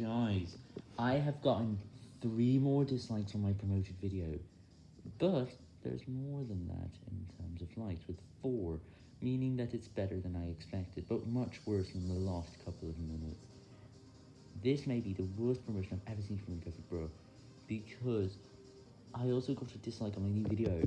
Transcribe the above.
Guys, I have gotten three more dislikes on my promoted video, but there's more than that in terms of likes, with four, meaning that it's better than I expected, but much worse than the last couple of minutes. This may be the worst promotion I've ever seen from Imperfect Bro, because I also got a dislike on my new video.